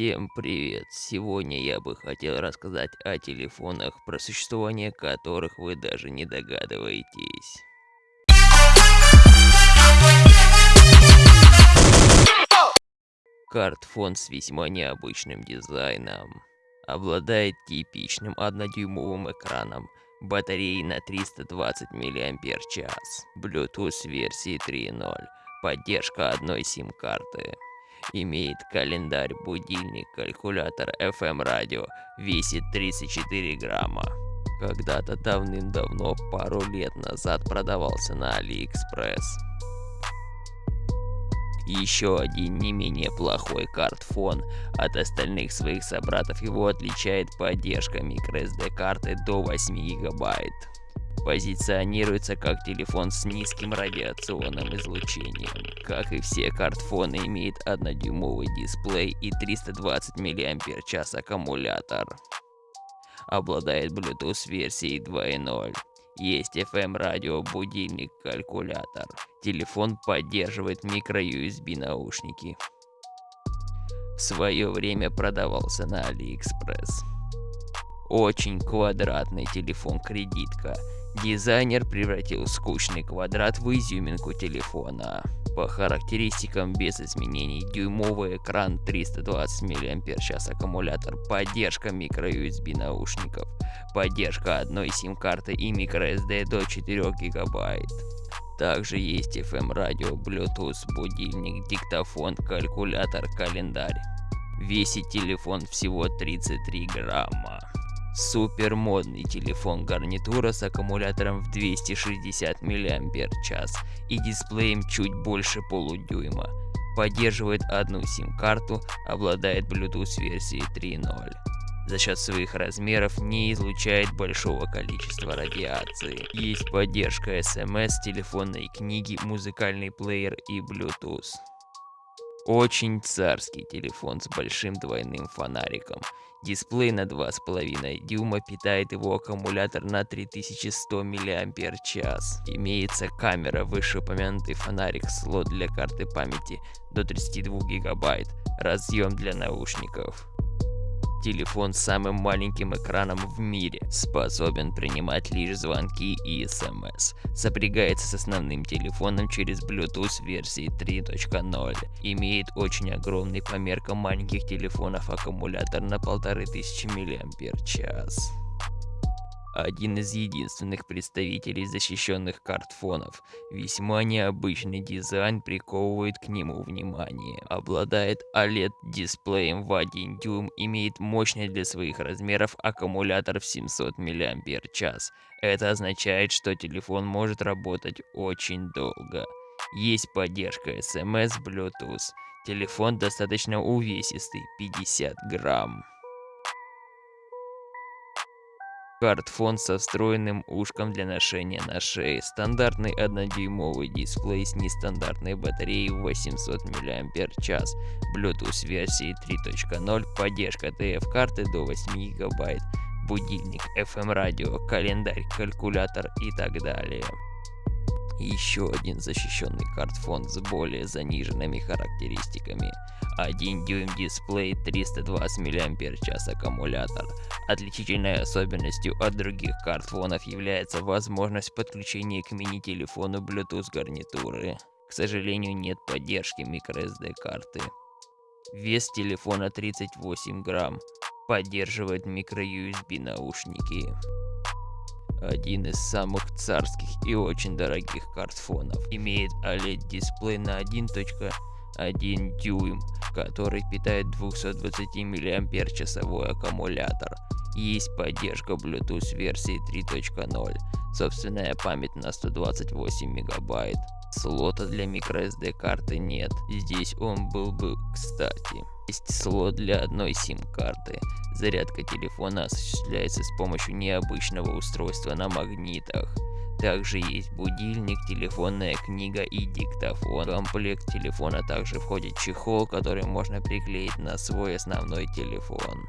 Всем привет! Сегодня я бы хотел рассказать о телефонах, про существование которых вы даже не догадываетесь. Картфон с весьма необычным дизайном. Обладает типичным однодюймовым экраном, батареей на 320 мАч, Bluetooth версии 3.0, поддержка одной сим-карты. Имеет календарь, будильник, калькулятор, FM радио, весит 34 грамма. Когда-то давным-давно, пару лет назад продавался на AliExpress. Еще один не менее плохой картфон. От остальных своих собратов его отличает поддержка microSD карты до 8 гигабайт. Позиционируется как телефон с низким радиационным излучением. Как и все картфоны имеет 1-дюймовый дисплей и 320 мАч аккумулятор. Обладает Bluetooth версией 2.0. Есть FM радио, будильник, калькулятор. Телефон поддерживает микро-USB наушники. В свое время продавался на AliExpress. Очень квадратный телефон кредитка. Дизайнер превратил скучный квадрат в изюминку телефона. По характеристикам без изменений дюймовый экран 320 мАч аккумулятор, поддержка microUSB наушников, поддержка одной сим-карты и microSD до 4 гигабайт. Также есть FM радио, Bluetooth, будильник, диктофон, калькулятор, календарь. Весит телефон всего 33 грамма. Супер модный телефон гарнитура с аккумулятором в 260 мАч и дисплеем чуть больше полудюйма. Поддерживает одну сим-карту, обладает Bluetooth версией 3.0 за счет своих размеров не излучает большого количества радиации. Есть поддержка SMS, телефонной книги, музыкальный плеер и Bluetooth. Очень царский телефон с большим двойным фонариком. Дисплей на 2,5 дюйма питает его аккумулятор на 3100 мАч. Имеется камера, вышеупомянутый фонарик, слот для карты памяти до 32 гигабайт, разъем для наушников. Телефон с самым маленьким экраном в мире, способен принимать лишь звонки и смс. Сопрягается с основным телефоном через Bluetooth версии 3.0. Имеет очень огромный по меркам маленьких телефонов аккумулятор на 1500 мАч один из единственных представителей защищенных картфонов. Весьма необычный дизайн приковывает к нему внимание. Обладает OLED-дисплеем в 1 дюйм, имеет мощный для своих размеров аккумулятор в 700 мАч. Это означает, что телефон может работать очень долго. Есть поддержка SMS, Bluetooth. Телефон достаточно увесистый, 50 грамм. Картфон со встроенным ушком для ношения на шее, стандартный 1-дюймовый дисплей с нестандартной батареей 800 мАч, Bluetooth версии 3.0, поддержка TF-карты до 8 ГБ, будильник, FM радио, календарь, калькулятор и так далее. Еще один защищенный картфон с более заниженными характеристиками. 1 дюйм дисплей, 320 мАч аккумулятор. Отличительной особенностью от других картфонов является возможность подключения к мини-телефону Bluetooth гарнитуры. К сожалению, нет поддержки microSD карты. Вес телефона 38 грамм. Поддерживает microUSB наушники один из самых царских и очень дорогих картфонов. Имеет OLED-дисплей на 1.1 дюйм, который питает 220 мАч аккумулятор. Есть поддержка Bluetooth версии 3.0, собственная память на 128 мегабайт. Слота для microSD карты нет, здесь он был бы кстати. Есть слот для одной сим-карты. Зарядка телефона осуществляется с помощью необычного устройства на магнитах. Также есть будильник, телефонная книга и диктофон. В комплект телефона также входит чехол, который можно приклеить на свой основной телефон.